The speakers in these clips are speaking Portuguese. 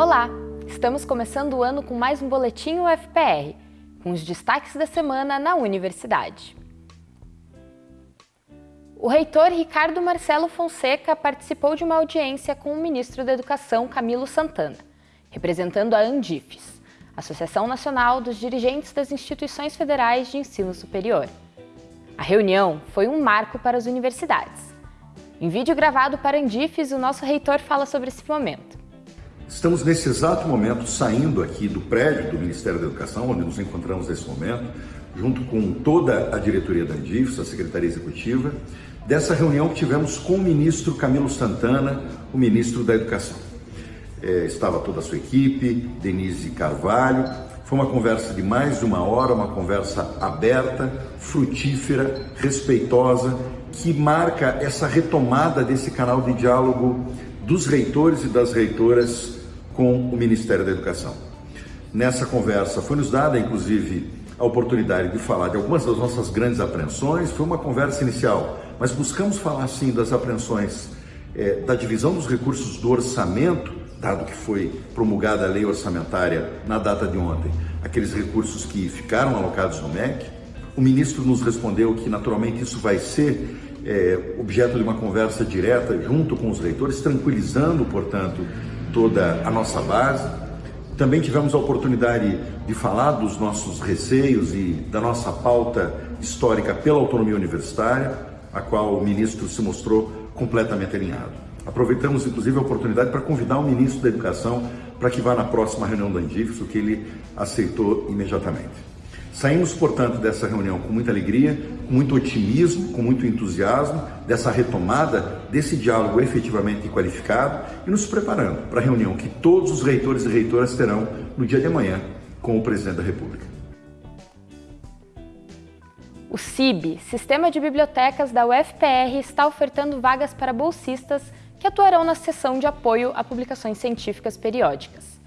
Olá! Estamos começando o ano com mais um Boletim UFPR, com os destaques da semana na universidade. O reitor Ricardo Marcelo Fonseca participou de uma audiência com o ministro da Educação, Camilo Santana, representando a Andifes, Associação Nacional dos Dirigentes das Instituições Federais de Ensino Superior. A reunião foi um marco para as universidades. Em vídeo gravado para Andifes, o nosso reitor fala sobre esse momento. Estamos nesse exato momento saindo aqui do prédio do Ministério da Educação, onde nos encontramos nesse momento, junto com toda a diretoria da Andifes, a Secretaria Executiva, dessa reunião que tivemos com o ministro Camilo Santana, o ministro da Educação. É, estava toda a sua equipe, Denise Carvalho, foi uma conversa de mais de uma hora, uma conversa aberta, frutífera, respeitosa, que marca essa retomada desse canal de diálogo dos reitores e das reitoras com o Ministério da Educação. Nessa conversa foi nos dada, inclusive, a oportunidade de falar de algumas das nossas grandes apreensões. Foi uma conversa inicial, mas buscamos falar sim das apreensões é, da divisão dos recursos do orçamento dado que foi promulgada a lei orçamentária na data de ontem, aqueles recursos que ficaram alocados no MEC, o ministro nos respondeu que naturalmente isso vai ser é, objeto de uma conversa direta junto com os reitores, tranquilizando, portanto, toda a nossa base. Também tivemos a oportunidade de falar dos nossos receios e da nossa pauta histórica pela autonomia universitária, a qual o ministro se mostrou completamente alinhado. Aproveitamos, inclusive, a oportunidade para convidar o ministro da Educação para que vá na próxima reunião da Andifes, o que ele aceitou imediatamente. Saímos, portanto, dessa reunião com muita alegria, com muito otimismo, com muito entusiasmo, dessa retomada desse diálogo efetivamente qualificado e nos preparando para a reunião que todos os reitores e reitoras terão no dia de amanhã com o presidente da República. O CIB, Sistema de Bibliotecas da UFPR, está ofertando vagas para bolsistas que atuarão na seção de apoio a publicações científicas periódicas.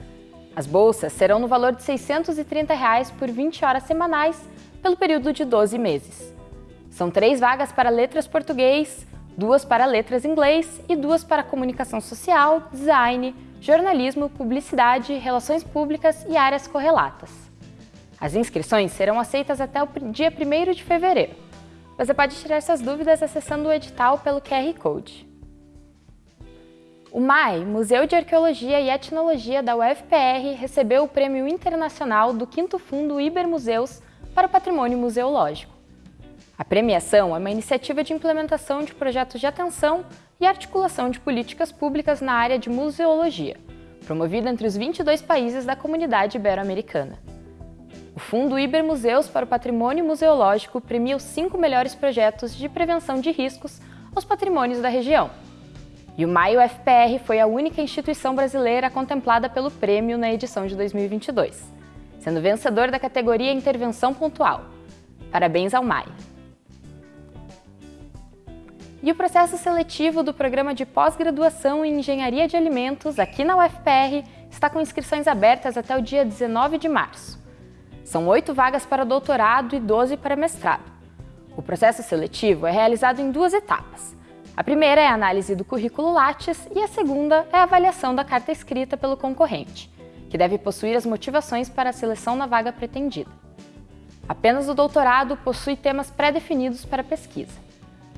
As bolsas serão no valor de 630 reais por 20 horas semanais pelo período de 12 meses. São três vagas para letras português, duas para letras inglês e duas para comunicação social, design, jornalismo, publicidade, relações públicas e áreas correlatas. As inscrições serão aceitas até o dia 1 de fevereiro. Você pode tirar suas dúvidas acessando o edital pelo QR Code. O MAI, Museu de Arqueologia e Etnologia da UFPR, recebeu o Prêmio Internacional do 5º Fundo Ibermuseus para o Patrimônio Museológico. A premiação é uma iniciativa de implementação de projetos de atenção e articulação de políticas públicas na área de museologia, promovida entre os 22 países da comunidade ibero-americana. O Fundo Ibermuseus para o Patrimônio Museológico premia os cinco melhores projetos de prevenção de riscos aos patrimônios da região, e o Maio FPR foi a única instituição brasileira contemplada pelo prêmio na edição de 2022, sendo vencedor da categoria Intervenção Pontual. Parabéns ao MAI! E o processo seletivo do programa de pós-graduação em Engenharia de Alimentos aqui na UFPR está com inscrições abertas até o dia 19 de março. São oito vagas para doutorado e 12 para mestrado. O processo seletivo é realizado em duas etapas. A primeira é a análise do currículo Lattes e a segunda é a avaliação da carta escrita pelo concorrente, que deve possuir as motivações para a seleção na vaga pretendida. Apenas o doutorado possui temas pré-definidos para pesquisa.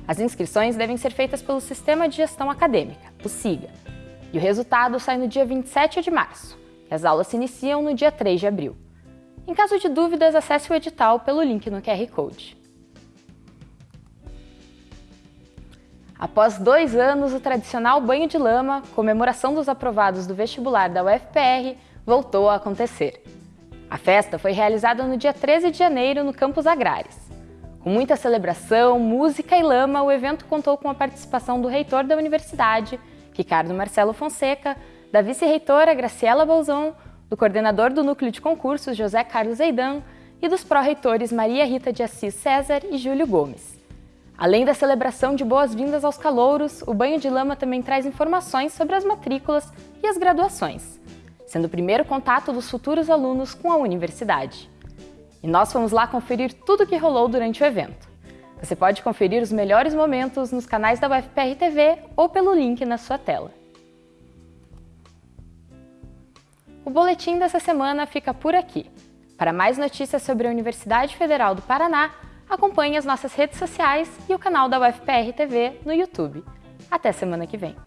As inscrições devem ser feitas pelo Sistema de Gestão Acadêmica, o SIGA, e o resultado sai no dia 27 de março, e as aulas se iniciam no dia 3 de abril. Em caso de dúvidas, acesse o edital pelo link no QR Code. Após dois anos, o tradicional banho de lama, comemoração dos aprovados do vestibular da UFPR, voltou a acontecer. A festa foi realizada no dia 13 de janeiro no Campus Agrários. Com muita celebração, música e lama, o evento contou com a participação do reitor da universidade, Ricardo Marcelo Fonseca, da vice-reitora Graciela Bolzon, do coordenador do Núcleo de Concursos, José Carlos Eidan, e dos pró-reitores Maria Rita de Assis César e Júlio Gomes. Além da celebração de boas-vindas aos calouros, o banho de lama também traz informações sobre as matrículas e as graduações, sendo o primeiro contato dos futuros alunos com a universidade. E nós fomos lá conferir tudo o que rolou durante o evento. Você pode conferir os melhores momentos nos canais da UFPR TV ou pelo link na sua tela. O boletim dessa semana fica por aqui. Para mais notícias sobre a Universidade Federal do Paraná, acompanhe as nossas redes sociais e o canal da UFPR TV no YouTube. Até semana que vem!